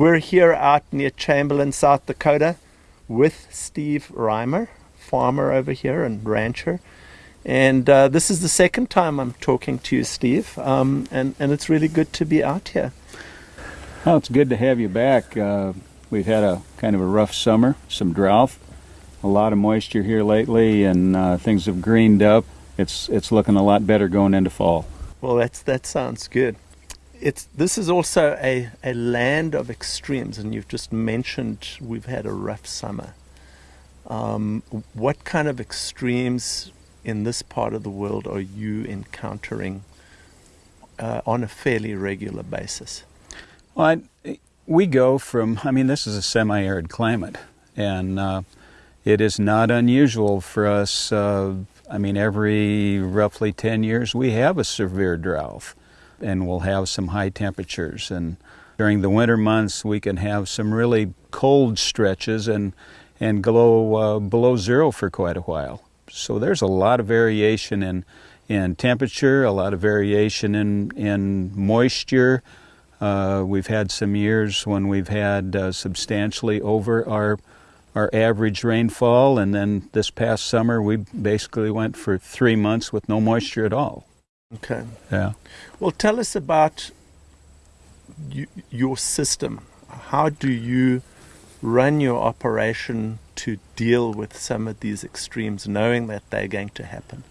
We're here out near Chamberlain, South Dakota with Steve Reimer, farmer over here and rancher. And uh, this is the second time I'm talking to you, Steve, um, and, and it's really good to be out here. Well, it's good to have you back. Uh, we've had a kind of a rough summer, some drought, a lot of moisture here lately, and uh, things have greened up. It's it's looking a lot better going into fall. Well, that's that sounds good. It's this is also a, a land of extremes, and you've just mentioned we've had a rough summer. Um, what kind of extremes in this part of the world are you encountering uh, on a fairly regular basis? Well, I, we go from, I mean, this is a semi arid climate, and uh, it is not unusual for us. Uh, I mean, every roughly 10 years, we have a severe drought, and we'll have some high temperatures. And during the winter months, we can have some really cold stretches and, and go uh, below zero for quite a while. So there's a lot of variation in, in temperature, a lot of variation in, in moisture. Uh, we've had some years when we've had uh, substantially over our our average rainfall, and then this past summer we basically went for three months with no moisture at all. Okay. Yeah. Well, tell us about you, your system. How do you run your operation to deal with some of these extremes, knowing that they're going to happen?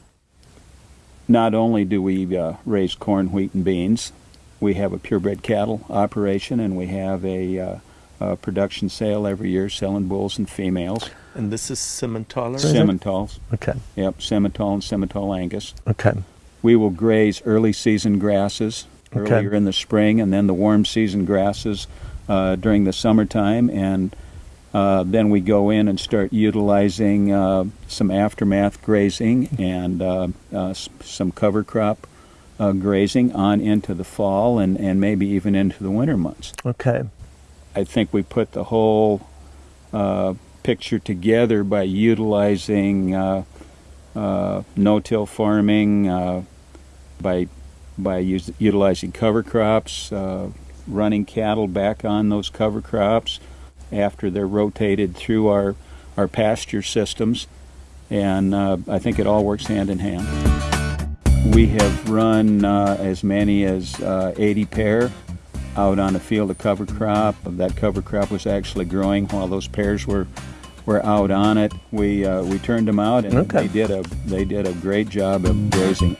Not only do we uh, raise corn, wheat, and beans, we have a purebred cattle operation, and we have a, uh, a production sale every year selling bulls and females. And this is Simmental? Simmentals. Okay. Yep, Simmental and Simmental Angus. Okay. We will graze early season grasses Okay. earlier in the spring, and then the warm season grasses uh, during the summertime, and uh, then we go in and start utilizing uh, some aftermath grazing and uh, uh, s- some cover crop uh, grazing on into the fall and, and maybe even into the winter months. Okay. I think we put the whole uh, picture together by utilizing uh, no-till farming, uh, by by utilizing cover crops, uh, running cattle back on those cover crops after they're rotated through our our pasture systems, and uh, I think it all works hand in hand. We have run uh, as many as uh, 80 pair out on a field of cover crop. That cover crop was actually growing while those pairs were were out on it. We uh, we turned them out and Okay. they did a they did a great job of grazing.